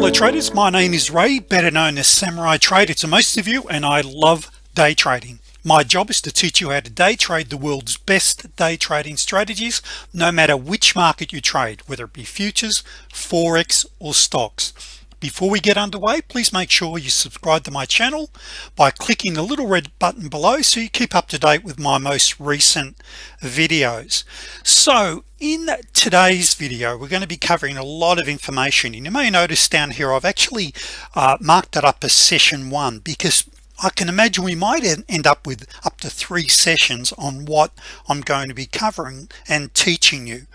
hello traders. My name is Ray better known as Samurai Trader to most of you and I love day trading. My job is to teach you how to day trade the world's best day trading strategies no matter which market you trade whether it be futures forex or stocks before we get underway please make sure you subscribe to my channel by clicking the little red button below so you keep up to date with my most recent videos. So in today's video we're going to be covering a lot of information and you may notice down here I've actually uh, marked it up as session one because I can imagine we might end up with up to three sessions on what I'm going to be covering and teaching you.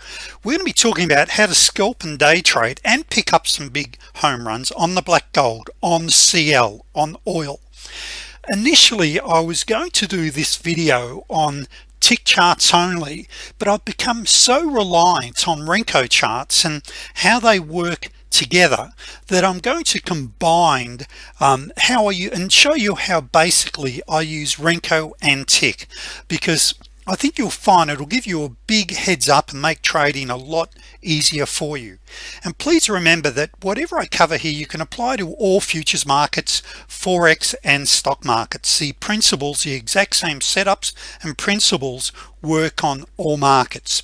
We're going to be talking about how to scalp and day trade and pick up some big home runs on the black gold on CL on oil. Initially I was going to do this video on tick charts only but I've become so reliant on Renko charts and how they work together that I'm going to combine um, how are you and show you how basically I use Renko and tick. Because I think you'll find it'll give you a big heads up and make trading a lot easier for you. And please remember that whatever I cover here you can apply to all futures markets forex and stock markets. The principles the exact same setups and principles work on all markets.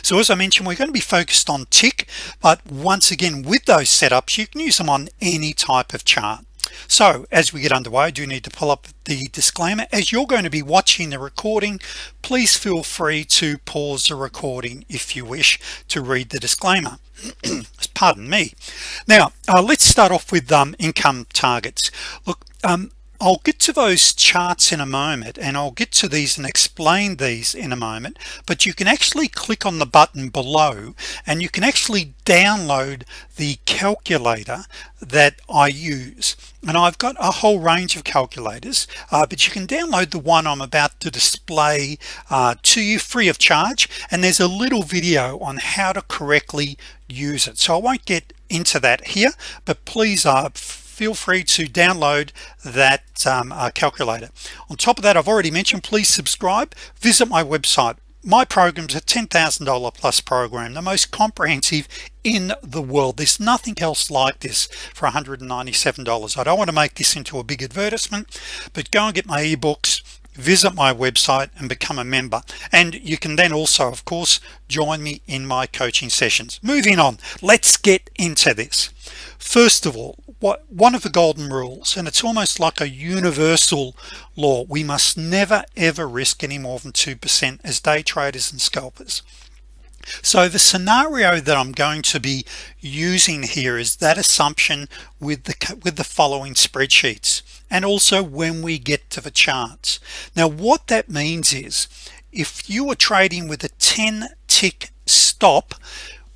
So as I mentioned we're going to be focused on tick but once again with those setups you can use them on any type of chart so as we get underway I do need to pull up the disclaimer. As you're going to be watching the recording please feel free to pause the recording if you wish to read the disclaimer. Pardon me. Now uh, let's start off with um, income targets. Look um, I'll get to those charts in a moment and I'll get to these and explain these in a moment but you can actually click on the button below and you can actually download the calculator that I use. And I've got a whole range of calculators uh, but you can download the one I'm about to display uh, to you free of charge and there's a little video on how to correctly use it. So I won't get into that here but please uh, feel free to download that um, uh, calculator. On top of that I've already mentioned please subscribe. Visit my website. My programs a $10,000 plus program the most comprehensive in the world. There's nothing else like this for $197 I don't want to make this into a big advertisement but go and get my ebooks visit my website and become a member. And you can then also of course join me in my coaching sessions. Moving on let's get into this. First of all what one of the golden rules and it's almost like a universal law we must never ever risk any more than 2% as day traders and scalpers. So the scenario that I'm going to be using here is that assumption with the with the following spreadsheets and also when we get to the charts. Now what that means is if you are trading with a 10 tick stop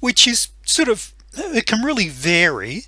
which is sort of it can really vary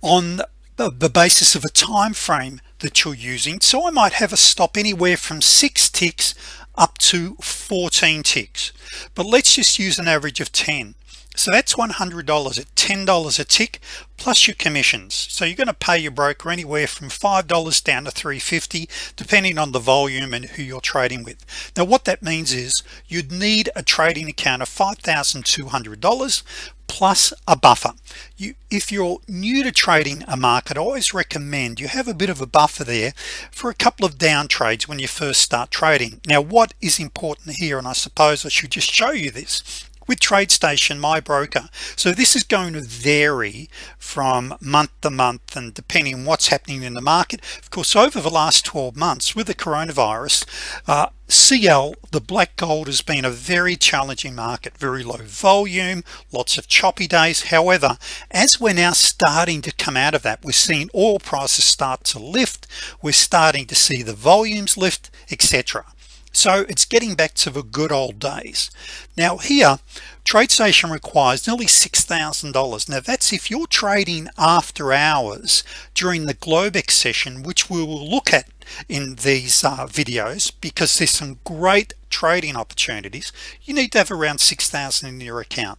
on the basis of a time frame that you're using. So I might have a stop anywhere from six ticks up to 14 ticks. But let's just use an average of 10 so that's $100 at $10 a tick plus your commissions. So you're going to pay your broker anywhere from $5 down to 350 depending on the volume and who you're trading with. Now what that means is you'd need a trading account of $5,200 plus a buffer. You if you're new to trading a market I always recommend you have a bit of a buffer there for a couple of down trades when you first start trading. Now what is important here and I suppose I should just show you this with TradeStation my broker. So this is going to vary from month to month and depending on what's happening in the market. Of course over the last 12 months with the coronavirus uh, CL the black gold has been a very challenging market. Very low volume lots of choppy days. However as we're now starting to come out of that we're seeing oil prices start to lift. We're starting to see the volumes lift etc so it's getting back to the good old days. Now here TradeStation requires nearly $6,000 now that's if you're trading after hours during the Globex session which we will look at in these uh, videos because there's some great trading opportunities you need to have around 6,000 in your account.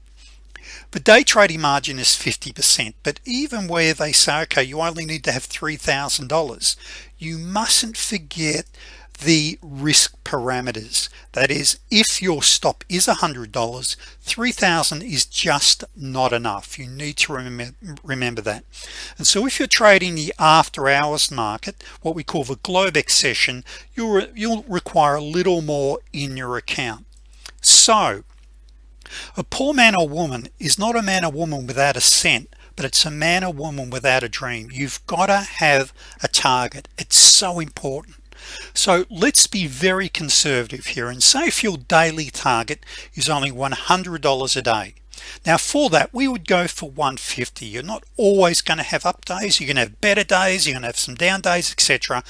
The day trading margin is 50% but even where they say okay you only need to have $3,000 you mustn't forget the risk parameters. That is if your stop is a hundred dollars 3,000 is just not enough. You need to remember remember that. And so if you're trading the after-hours market what we call the Globex session you'll you'll require a little more in your account. So a poor man or woman is not a man or woman without a cent but it's a man or woman without a dream. You've got to have a target. It's so important so let's be very conservative here and say if your daily target is only $100 a day. Now for that we would go for 150 you're not always going to have up days. You're gonna have better days. You're gonna have some down days etc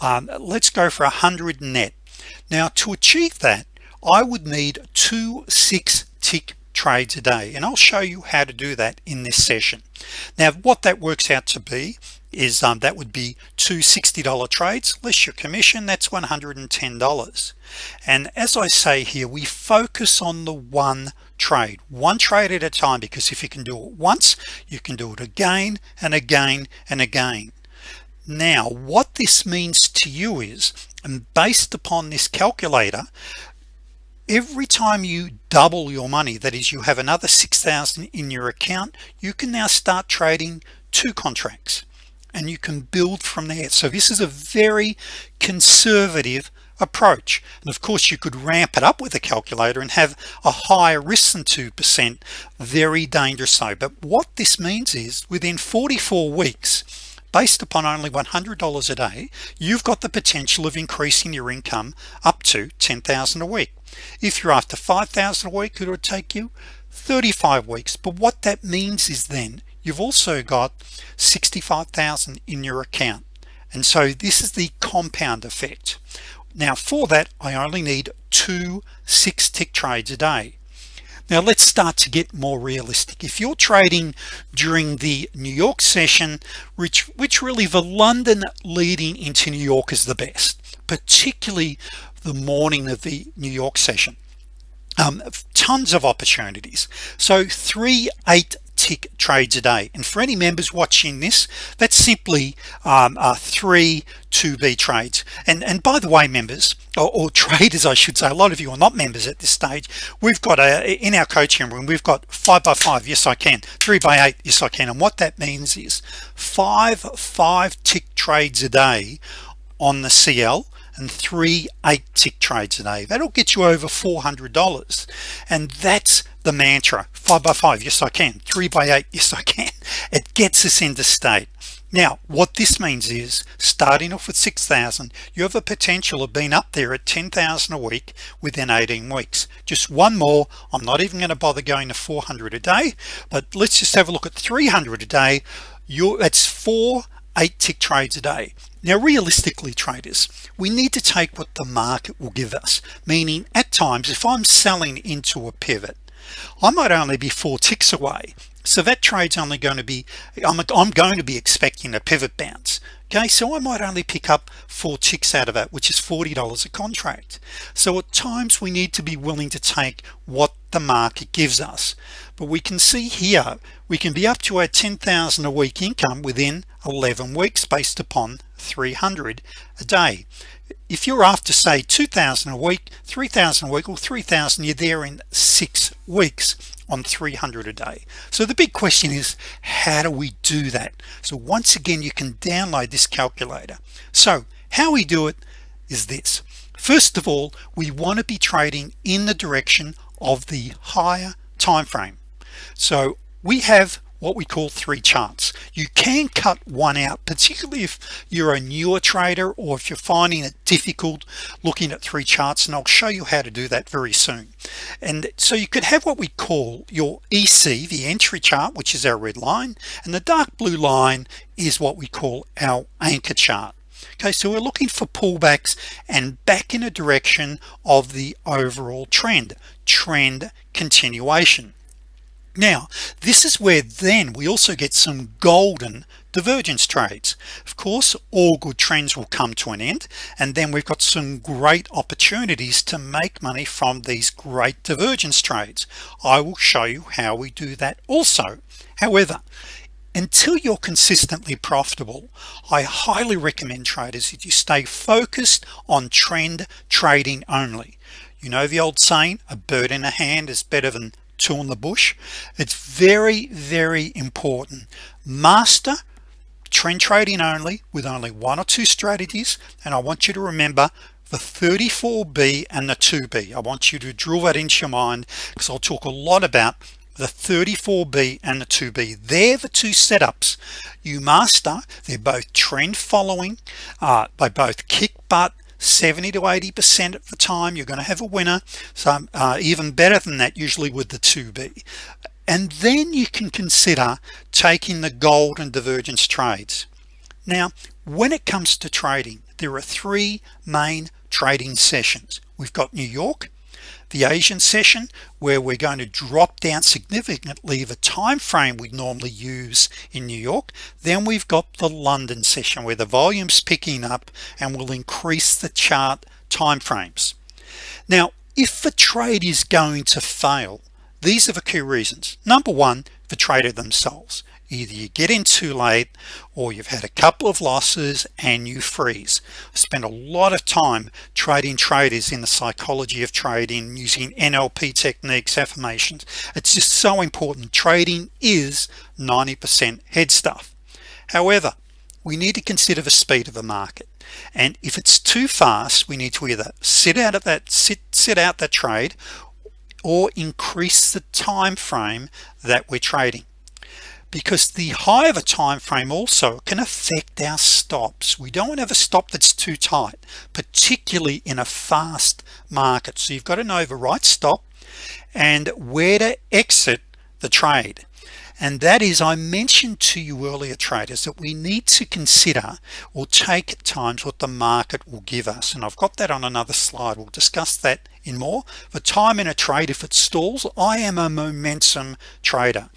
um, let's go for a hundred net. Now to achieve that I would need two six tick trades a day and I'll show you how to do that in this session. Now what that works out to be is um, that would be two $60 trades less your commission that's $110 and as I say here we focus on the one trade one trade at a time because if you can do it once you can do it again and again and again. Now what this means to you is and based upon this calculator every time you double your money that is you have another 6,000 in your account you can now start trading two contracts and you can build from there. So this is a very conservative approach. And of course you could ramp it up with a calculator and have a higher risk than 2% very dangerous so but what this means is within 44 weeks based upon only $100 a day you've got the potential of increasing your income up to 10,000 a week. If you're after 5,000 a week it would take you 35 weeks. But what that means is then you've also got 65,000 in your account. And so this is the compound effect. Now for that I only need two six tick trades a day. Now let's start to get more realistic. If you're trading during the New York session which which really the London leading into New York is the best particularly the morning of the New York session. Um, tons of opportunities. So three eight tick trades a day and for any members watching this that's simply um, uh, three to be trades. And and by the way members or, or, traders I should say a lot of you are not members at this stage. We've got a in our coaching room we've got five by five. Yes I can. Three by eight. Yes I can. And what that means is five five tick trades a day on the CL and three eight tick trades a day. That'll get you over $400 and that's the mantra. Five by five. Yes I can. Three by eight. Yes I can. It gets us into state. Now what this means is starting off with 6,000 you have a potential of being up there at 10,000 a week within 18 weeks. Just one more. I'm not even going to bother going to 400 a day but let's just have a look at 300 a day. You it's four eight tick trades a day. Now realistically traders we need to take what the market will give us meaning at times if I'm selling into a pivot I might only be four ticks away so that trades only going to be I'm, I'm going to be expecting a pivot bounce. Okay so I might only pick up four ticks out of that which is $40 a contract. So at times we need to be willing to take what the market gives us. But we can see here we can be up to our 10,000 a week income within 11 weeks based upon 300 a day. If you're after say 2,000 a week 3,000 a week or 3,000 you're there in six weeks on 300 a day. So the big question is how do we do that? So once again you can download this calculator. So how we do it is this. First of all we want to be trading in the direction of the higher time frame. So we have what we call three charts you can cut one out particularly if you're a newer trader or if you're finding it difficult looking at three charts and I'll show you how to do that very soon. And so you could have what we call your EC the entry chart which is our red line and the dark blue line is what we call our anchor chart. Okay so we're looking for pullbacks and back in a direction of the overall trend trend continuation now this is where then we also get some golden divergence trades. Of course all good trends will come to an end and then we've got some great opportunities to make money from these great divergence trades. I will show you how we do that also. However until you're consistently profitable I highly recommend traders that you stay focused on trend trading only. You know the old saying a bird in a hand is better than two in the bush. It's very very important. Master trend trading only with only one or two strategies and I want you to remember the 34b and the 2b I want you to drill that into your mind because I'll talk a lot about the 34b and the 2b they're the two setups. You master they're both trend following uh, by both kick butt 70 to 80 percent of the time you're going to have a winner. So uh, even better than that usually with the 2b and then you can consider taking the golden divergence trades. Now when it comes to trading there are three main trading sessions. We've got New York the Asian session where we're going to drop down significantly the time frame we normally use in New York then we've got the London session where the volumes picking up and will increase the chart time frames. Now if the trade is going to fail these are the key reasons. Number one the trader themselves either you get in too late or you've had a couple of losses and you freeze. I spend a lot of time trading traders in the psychology of trading using NLP techniques affirmations. It's just so important. Trading is 90% head stuff. However we need to consider the speed of the market. And if it's too fast we need to either sit out of that sit sit out that trade or increase the time frame that we're trading because the higher the time frame also can affect our stops. We don't have a stop that's too tight particularly in a fast market. So you've got to know stop and where to exit the trade. And that is I mentioned to you earlier traders that we need to consider or take at times what the market will give us. And I've got that on another slide. We'll discuss that in more. The time in a trade if it stalls I am a momentum trader.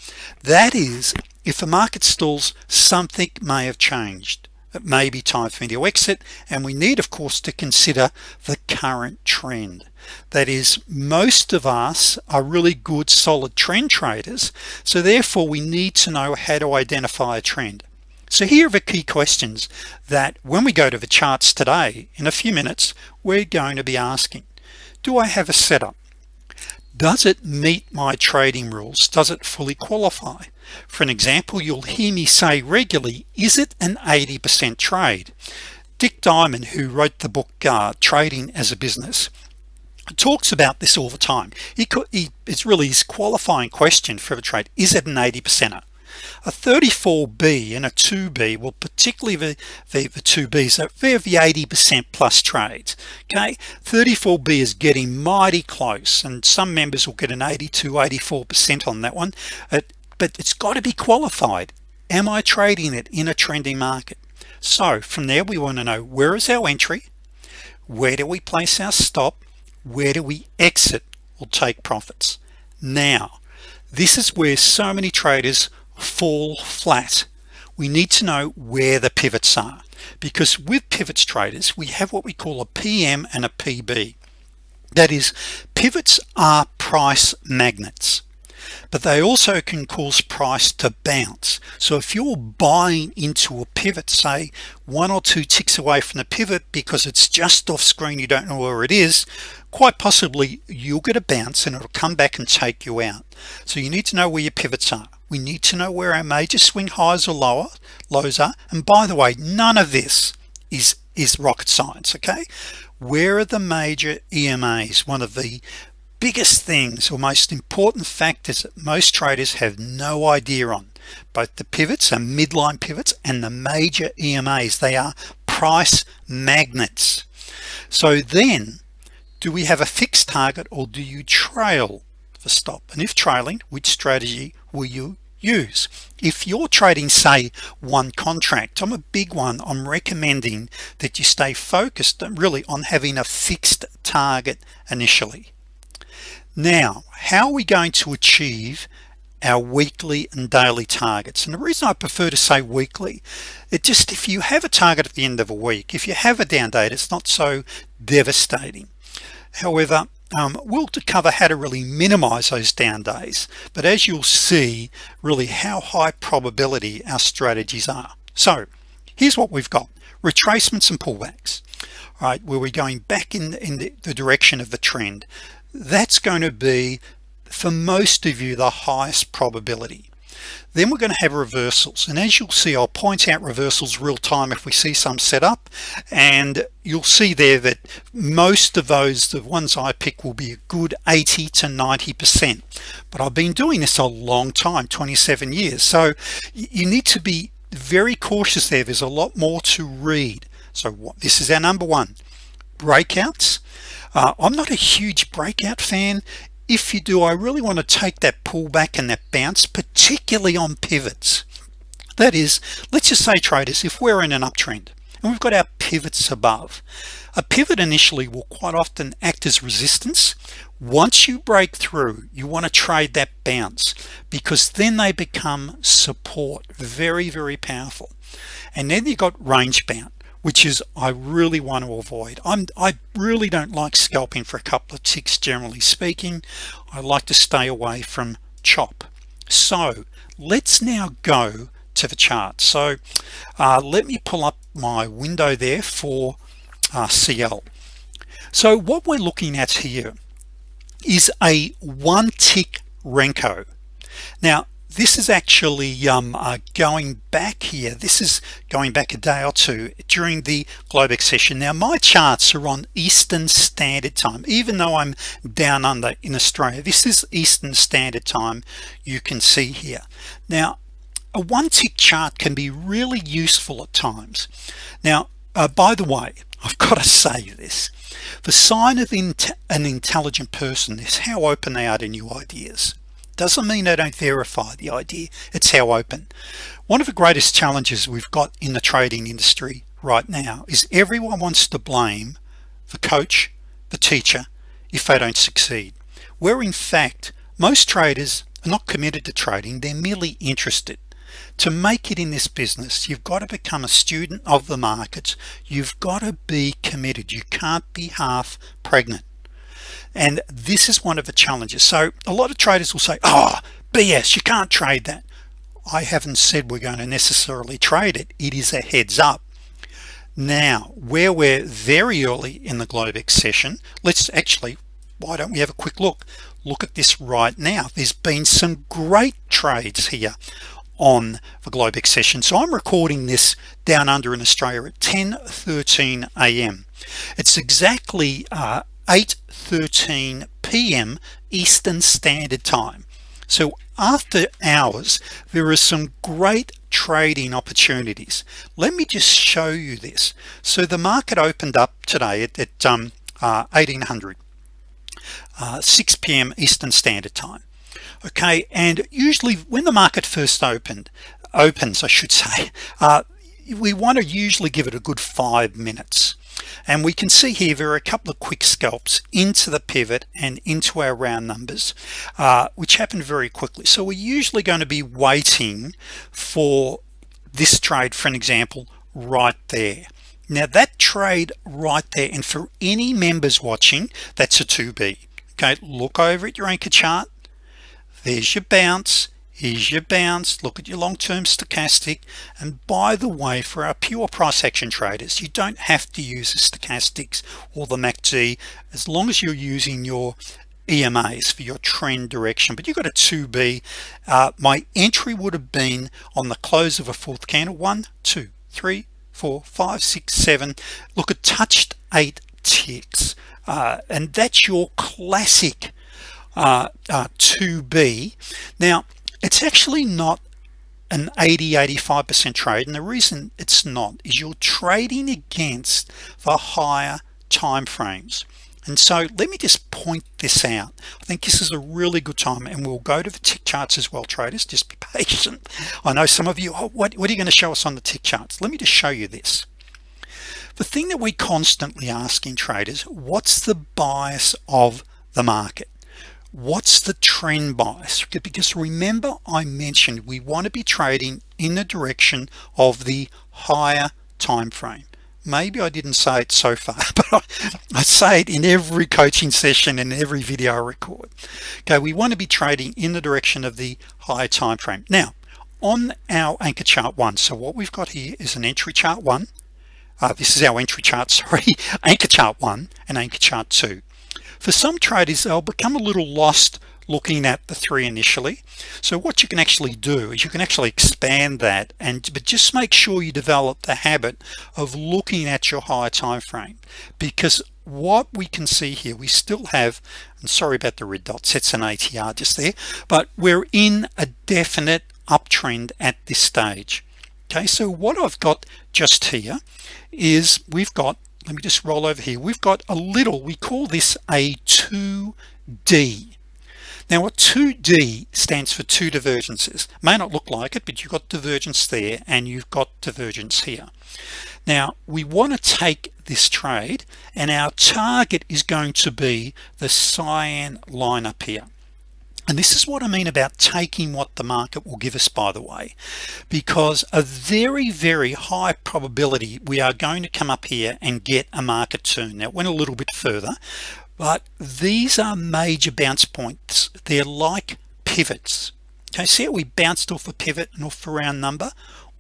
That is if the market stalls something may have changed. It may be time for me to exit and we need of course to consider the current trend. That is most of us are really good solid trend traders so therefore we need to know how to identify a trend. So here are the key questions that when we go to the charts today in a few minutes we're going to be asking do I have a setup? Does it meet my trading rules? Does it fully qualify? For an example you'll hear me say regularly is it an 80% trade? Dick Diamond who wrote the book uh, trading as a business talks about this all the time. He could he, it's really his qualifying question for a trade. Is it an 80 percenter a 34b and a 2b will particularly the the, the 2b's are they're the 80% plus trades okay? 34b is getting mighty close and some members will get an 82 84% on that one but it's got to be qualified. Am I trading it in a trending market? So from there we want to know where is our entry? Where do we place our stop? Where do we exit or take profits? Now this is where so many traders fall flat. We need to know where the pivots are because with pivots traders we have what we call a PM and a PB that is pivots are price magnets but they also can cause price to bounce. So if you're buying into a pivot say one or two ticks away from the pivot because it's just off screen you don't know where it is quite possibly you'll get a bounce and it'll come back and take you out. So you need to know where your pivots are we need to know where our major swing highs or lower lows are. And by the way none of this is is rocket science okay? Where are the major EMAs one of the biggest things or most important factors that most traders have no idea on. Both the pivots and midline pivots and the major EMAs they are price magnets. So then do we have a fixed target or do you trail the stop? And if trailing which strategy will you use. If you're trading say one contract I'm a big one. I'm recommending that you stay focused really on having a fixed target initially. Now how are we going to achieve our weekly and daily targets? And the reason I prefer to say weekly it just if you have a target at the end of a week if you have a down date it's not so devastating. However um, we'll to cover how to really minimize those down days? But as you'll see really how high probability our strategies are. So here's what we've got. Retracements and pullbacks. All right where we're going back in in the, the direction of the trend. That's going to be for most of you the highest probability then we're going to have reversals and as you'll see I'll point out reversals real time if we see some set up and you'll see there that most of those the ones I pick will be a good 80 to 90 percent. But I've been doing this a long time 27 years so you need to be very cautious there. There's a lot more to read. So what this is our number one breakouts. Uh, I'm not a huge breakout fan if you do I really want to take that pullback and that bounce particularly on pivots. That is let's just say traders if we're in an uptrend and we've got our pivots above a pivot initially will quite often act as resistance. Once you break through you want to trade that bounce because then they become support. Very very powerful. And then you got range bound which is I really want to avoid. I'm I really don't like scalping for a couple of ticks generally speaking. I like to stay away from chop. So let's now go to the chart. So uh, let me pull up my window there for uh, CL so what we're looking at here is a one tick Renko. Now this is actually um, uh, going back here. This is going back a day or two during the Globex session now my charts are on Eastern Standard Time. Even though I'm down under in Australia this is Eastern Standard Time you can see here. Now a one tick chart can be really useful at times. Now uh, by the way I've got to say this. The sign of an intelligent person is how open they are to new ideas doesn't mean they don't verify the idea. It's how open. One of the greatest challenges we've got in the trading industry right now is everyone wants to blame the coach the teacher if they don't succeed. Where in fact most traders are not committed to trading they're merely interested. To make it in this business you've got to become a student of the markets. You've got to be committed. You can't be half pregnant and this is one of the challenges. So a lot of traders will say oh BS you can't trade that. I haven't said we're going to necessarily trade it. It is a heads up. Now where we're very early in the Globex session let's actually why don't we have a quick look? Look at this right now. There's been some great trades here on the Globex session so I'm recording this down under in Australia at 10 13 a.m. it's exactly uh, 8:13 p.m. Eastern Standard Time so after hours there are some great trading opportunities let me just show you this so the market opened up today at, at um, uh, 1800 uh, 6 p.m. Eastern Standard Time okay and usually when the market first opened opens I should say uh, we want to usually give it a good five minutes and we can see here there are a couple of quick scalps into the pivot and into our round numbers uh, which happen very quickly. So we're usually going to be waiting for this trade for an example right there. Now that trade right there and for any members watching that's a 2b okay look over at your anchor chart. There's your bounce here's your bounce look at your long-term stochastic and by the way for our pure price action traders you don't have to use the stochastics or the MACD as long as you're using your EMAs for your trend direction. But you got a 2b uh, my entry would have been on the close of a fourth candle. One two three four five six seven. Look at touched eight ticks. Uh, and that's your classic uh, uh, 2b now it's actually not an 80 85% trade and the reason it's not is you're trading against the higher time frames and so let me just point this out. I think this is a really good time and we'll go to the tick charts as well traders. Just be patient. I know some of you oh, what, what are you going to show us on the tick charts? Let me just show you this. The thing that we constantly ask in traders what's the bias of the market what's the trend bias? Because remember I mentioned we want to be trading in the direction of the higher time frame. Maybe I didn't say it so far but I, say it in every coaching session and every video I record. Okay we want to be trading in the direction of the higher time frame. Now on our anchor chart one so what we've got here is an entry chart one. Uh, this is our entry chart sorry anchor chart one and anchor chart two for some traders they'll become a little lost looking at the three initially. So what you can actually do is you can actually expand that and but just make sure you develop the habit of looking at your higher time frame. Because what we can see here we still have and sorry about the red dots it's an ATR just there but we're in a definite uptrend at this stage. Okay so what I've got just here is we've got let me just roll over here. We've got a little we call this a 2d now what 2d stands for two divergences. May not look like it but you've got divergence there and you've got divergence here. Now we want to take this trade and our target is going to be the cyan line up here and this is what I mean about taking what the market will give us by the way because a very very high probability we are going to come up here and get a market turn. Now went a little bit further but these are major bounce points. They're like pivots. Okay see how we bounced off a pivot and off a round number?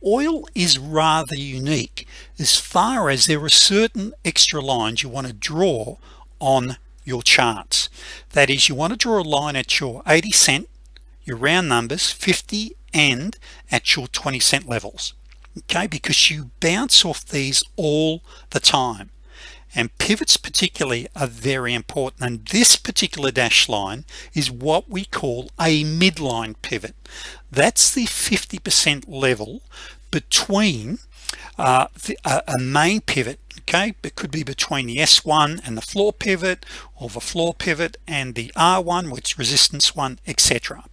Oil is rather unique as far as there are certain extra lines you want to draw on your charts. That is you want to draw a line at your 80 cent your round numbers 50 and at your 20 cent levels. Okay because you bounce off these all the time. And pivots particularly are very important. And this particular dash line is what we call a midline pivot. That's the 50% level between uh, uh, a main pivot okay it could be between the s1 and the floor pivot or the floor pivot and the r1 which resistance one etc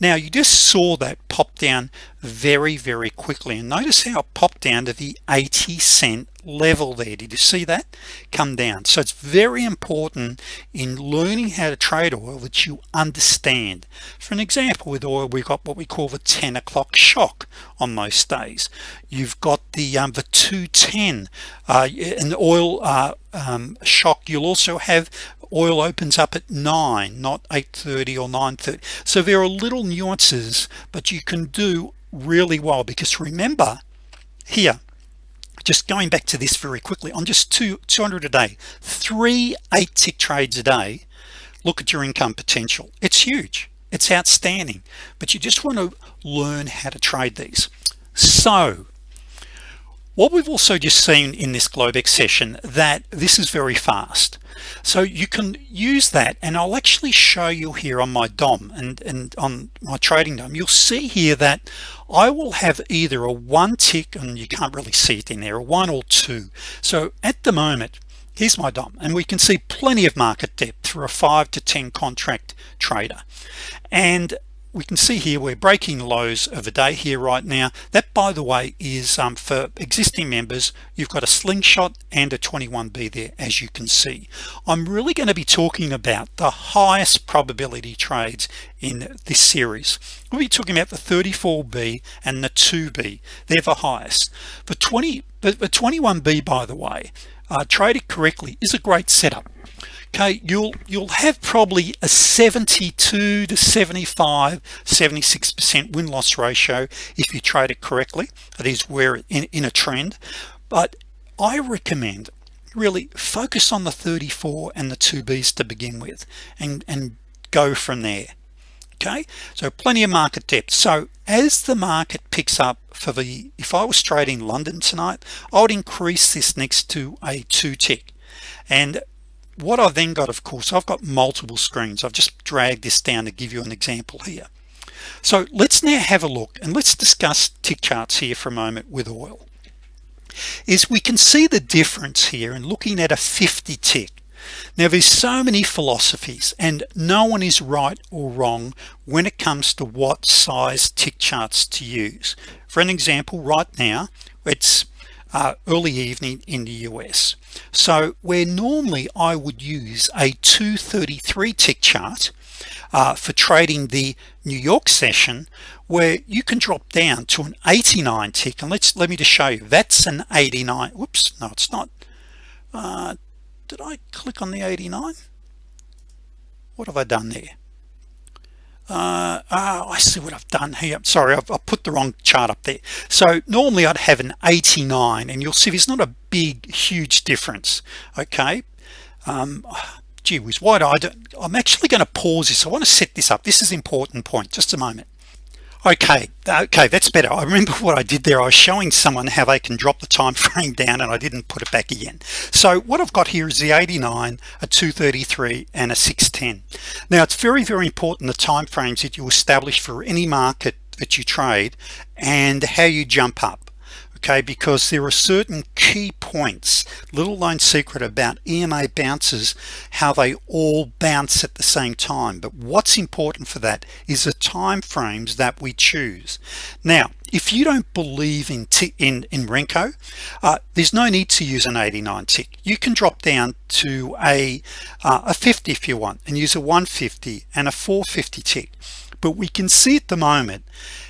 now you just saw that pop down very very quickly and notice how it popped down to the 80 cent level there. Did you see that? Come down. So it's very important in learning how to trade oil that you understand. For an example with oil we've got what we call the 10 o'clock shock on most days. You've got the um, the 210 uh, an oil uh, um, shock. You'll also have oil opens up at 9 not 8:30 or 9:30 so there are little nuances but you can do really well because remember here just going back to this very quickly on just two 200 a day three eight tick trades a day look at your income potential. It's huge. It's outstanding. But you just want to learn how to trade these. So what we've also just seen in this Globex session that this is very fast. So you can use that and I'll actually show you here on my DOM and, and on my trading DOM you'll see here that I will have either a one tick and you can't really see it in there a one or two. So at the moment here's my DOM and we can see plenty of market depth for a 5 to 10 contract trader. And we can see here we're breaking lows of a day here right now. That by the way is um, for existing members you've got a slingshot and a 21b there as you can see. I'm really going to be talking about the highest probability trades in this series. We'll be talking about the 34b and the 2b they're the highest. For 20 but the 21b by the way uh, trade it correctly is a great setup okay you'll you'll have probably a 72 to 75 76 percent win-loss ratio if you trade it correctly. That is where in, in a trend. But I recommend really focus on the 34 and the 2b's to begin with and and go from there. Okay? So plenty of market depth. So as the market picks up for the if I was trading London tonight I would increase this next to a two tick. And what I've then got of course I've got multiple screens. I've just dragged this down to give you an example here. So let's now have a look and let's discuss tick charts here for a moment with oil. Is we can see the difference here in looking at a 50 tick. Now there's so many philosophies and no one is right or wrong when it comes to what size tick charts to use. For an example right now it's uh, early evening in the US so where normally I would use a 233 tick chart uh, for trading the New York session where you can drop down to an 89 tick and let's let me just show you. That's an 89 whoops no it's not. Uh, did I click on the 89 what have I done there uh, oh, I see what I've done here. Sorry I've, I've, put the wrong chart up there. So normally I'd have an 89 and you'll see there's not a big huge difference okay? Um, gee whiz why do I do I'm actually going to pause this. I want to set this up. This is important point. Just a moment okay okay that's better. I remember what I did there. I was showing someone how they can drop the time frame down and I didn't put it back again. So what I've got here is the 89 a 233 and a 610 now it's very very important the time frames that you establish for any market that you trade and how you jump up okay because there are certain key points little known secret about EMA bounces how they all bounce at the same time. But what's important for that is the time frames that we choose. Now if you don't believe in in in Renko uh, there's no need to use an 89 tick. You can drop down to a uh, a 50 if you want and use a 150 and a 450 tick but we can see at the moment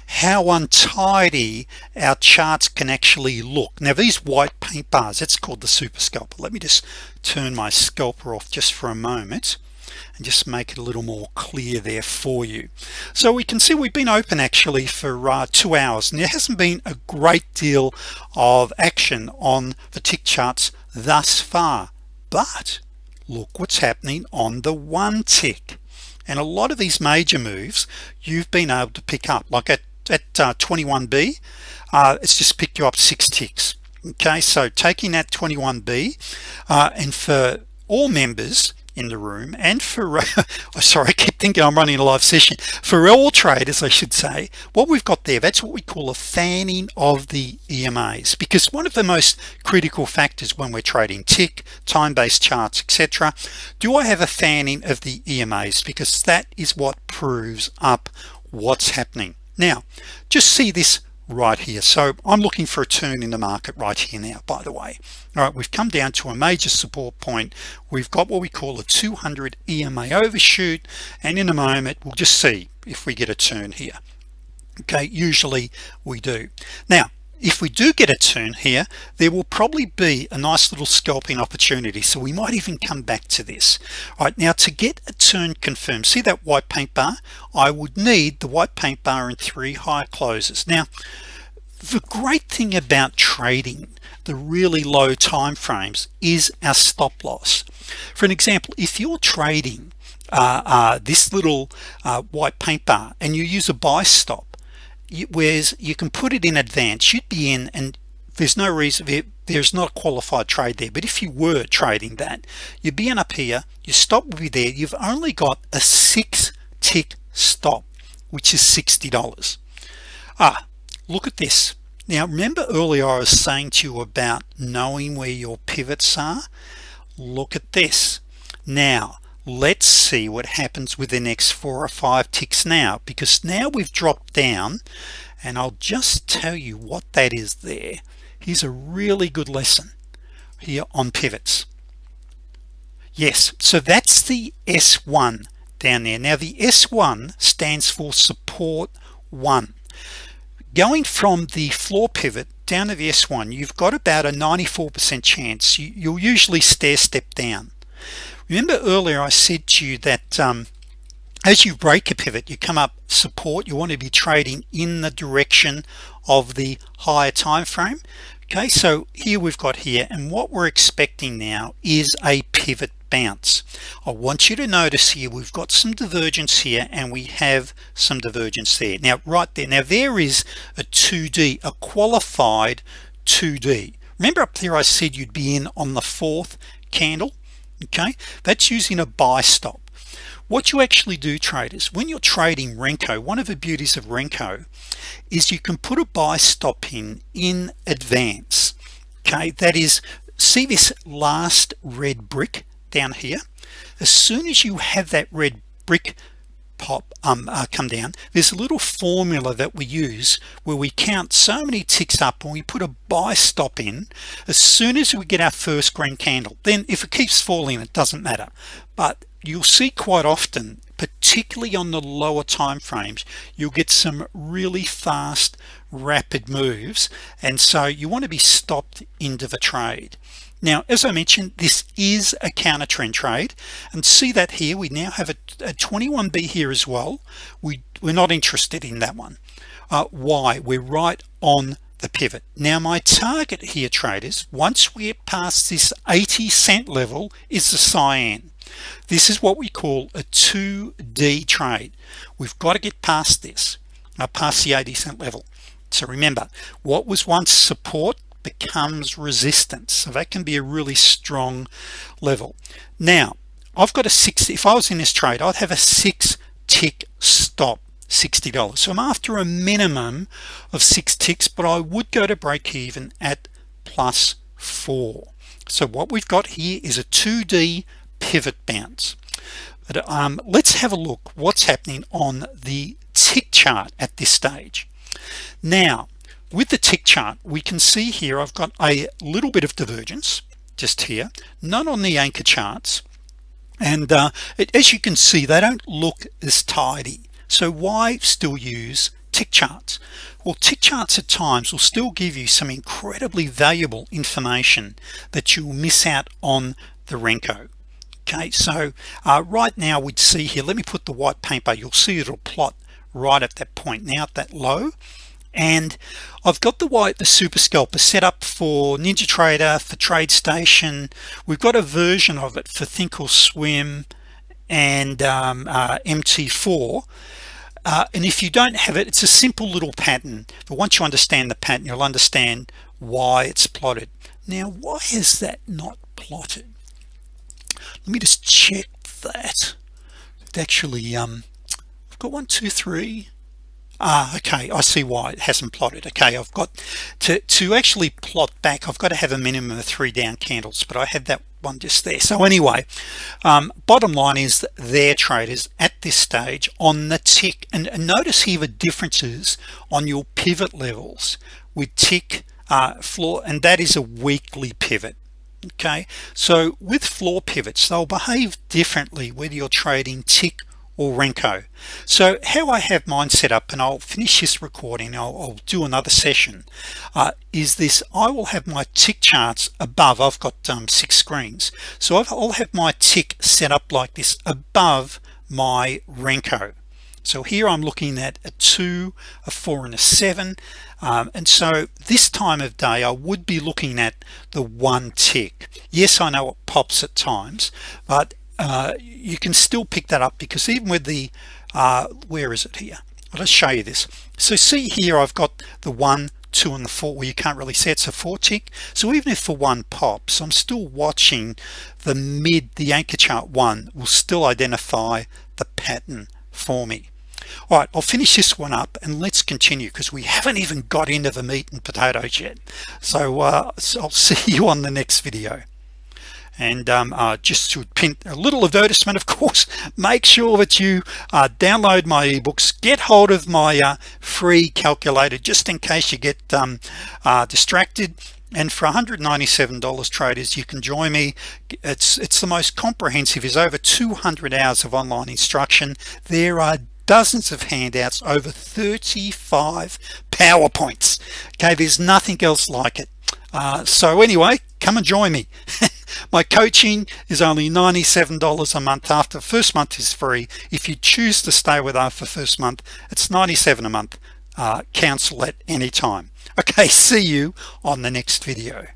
how untidy our charts can actually look. Now these white paint bars it's called the super scalper. Let me just turn my scalper off just for a moment and just make it a little more clear there for you. So we can see we've been open actually for uh, two hours. And there hasn't been a great deal of action on the tick charts thus far but look what's happening on the one tick and a lot of these major moves you've been able to pick up like at at uh, 21b uh, it's just picked you up six ticks. Okay so taking that 21b uh, and for all members in the room. And for uh, sorry I keep thinking I'm running a live session. For all traders I should say what we've got there that's what we call a fanning of the EMAs because one of the most critical factors when we're trading tick time-based charts etc do I have a fanning of the EMAs because that is what proves up what's happening. Now just see this right here. So I'm looking for a turn in the market right here now by the way. All right we've come down to a major support point. We've got what we call a 200 EMA overshoot and in a moment we'll just see if we get a turn here. Okay usually we do. Now if we do get a turn here there will probably be a nice little scalping opportunity. So we might even come back to this. All right now to get a turn confirmed see that white paint bar? I would need the white paint bar and three high closes. Now the great thing about trading the really low time frames is our stop loss. For an example if you're trading uh, uh, this little uh, white paint bar and you use a buy stop whereas you can put it in advance. You'd be in and there's no reason there's not a qualified trade there. But if you were trading that you'd be in up here your stop will be there. You've only got a six tick stop which is $60 ah look at this. Now remember earlier I was saying to you about knowing where your pivots are? Look at this. Now let's see what happens with the next four or five ticks now because now we've dropped down and I'll just tell you what that is there. Here's a really good lesson here on pivots. Yes so that's the s1 down there. Now the s1 stands for support one. Going from the floor pivot down to the s1 you've got about a 94% chance. You, you'll usually stair step down remember earlier I said to you that um, as you break a pivot you come up support you want to be trading in the direction of the higher time frame. Okay so here we've got here and what we're expecting now is a pivot bounce. I want you to notice here we've got some divergence here and we have some divergence there. Now right there now there is a 2d a qualified 2d remember up there I said you'd be in on the fourth candle okay? That's using a buy stop. What you actually do traders when you're trading Renko one of the beauties of Renko is you can put a buy stop in in advance. Okay? That is see this last red brick down here? As soon as you have that red brick pop um, uh, come down. There's a little formula that we use where we count so many ticks up and we put a buy stop in. As soon as we get our first green candle then if it keeps falling it doesn't matter. But you'll see quite often particularly on the lower time frames you'll get some really fast rapid moves. And so you want to be stopped into the trade now as I mentioned this is a counter trend trade and see that here we now have a, a 21b here as well. We we're not interested in that one. Uh, why? We're right on the pivot. Now my target here traders once we get past this 80 cent level is the cyan. This is what we call a 2d trade. We've got to get past this uh, past the 80 cent level. So remember what was once support becomes resistance. So that can be a really strong level. Now I've got a six if I was in this trade I'd have a six tick stop $60 so I'm after a minimum of six ticks but I would go to break even at plus four. So what we've got here is a 2d pivot bounce. But um, let's have a look what's happening on the tick chart at this stage. Now with the tick chart we can see here I've got a little bit of divergence just here none on the anchor charts. And uh, it, as you can see they don't look as tidy. So why still use tick charts? Well tick charts at times will still give you some incredibly valuable information that you'll miss out on the Renko. Okay so uh, right now we'd see here let me put the white paper you'll see it'll plot right at that point. Now at that low and I've got the white the super scalper set up for NinjaTrader for TradeStation we've got a version of it for Thinkorswim and um, uh, MT4 uh, and if you don't have it it's a simple little pattern. But once you understand the pattern you'll understand why it's plotted. Now why is that not plotted? Let me just check that. It actually um I've got one two three ah okay I see why it hasn't plotted. Okay I've got to to actually plot back I've got to have a minimum of three down candles but I had that one just there. So anyway um, bottom line is that their traders at this stage on the tick and, and notice here the differences on your pivot levels with tick uh, floor and that is a weekly pivot okay? So with floor pivots they'll behave differently whether you're trading tick or Renko. So how I have mine set up and I'll finish this recording I'll, I'll do another session uh, is this I will have my tick charts above I've got um, six screens. So I'll have my tick set up like this above my Renko. So here I'm looking at a two a four and a seven um, and so this time of day I would be looking at the one tick. Yes I know it pops at times but uh, you can still pick that up because even with the uh, where is it here? Let's show you this. So see here I've got the one two and the four. Well you can't really see it's a four tick. So even if for one pops I'm still watching the mid the anchor chart one will still identify the pattern for me. All right I'll finish this one up and let's continue because we haven't even got into the meat and potatoes yet. So, uh, so I'll see you on the next video and um, uh, just to pin a little advertisement of course make sure that you uh, download my ebooks get hold of my uh, free calculator just in case you get um, uh, distracted. And for $197 traders you can join me. It's it's the most comprehensive is over 200 hours of online instruction. There are dozens of handouts over 35 PowerPoints. Okay there's nothing else like it. Uh, so anyway come and join me my coaching is only $97 a month after first month is free. If you choose to stay with us for first month it's 97 a month. Uh, cancel at any time. Okay see you on the next video